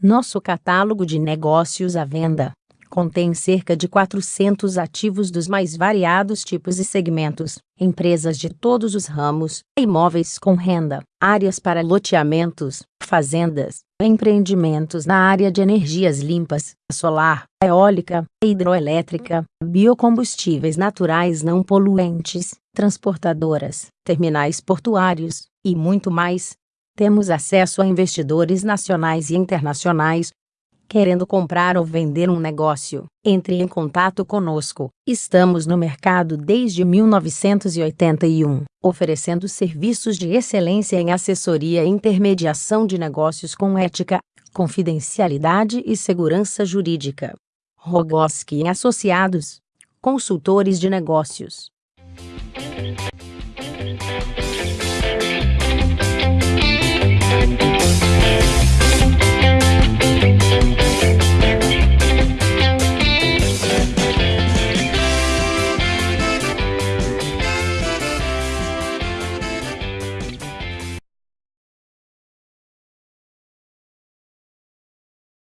Nosso catálogo de negócios à venda contém cerca de 400 ativos dos mais variados tipos e segmentos, empresas de todos os ramos, imóveis com renda, áreas para loteamentos, fazendas, empreendimentos na área de energias limpas, solar, eólica, hidroelétrica, biocombustíveis naturais não poluentes, transportadoras, terminais portuários e muito mais. Temos acesso a investidores nacionais e internacionais. Querendo comprar ou vender um negócio, entre em contato conosco. Estamos no mercado desde 1981, oferecendo serviços de excelência em assessoria e intermediação de negócios com ética, confidencialidade e segurança jurídica. Rogoski Associados, consultores de negócios